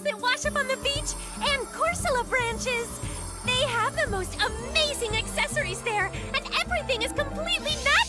animals that wash up on the beach, and Corsola branches. They have the most amazing accessories there, and everything is completely natural.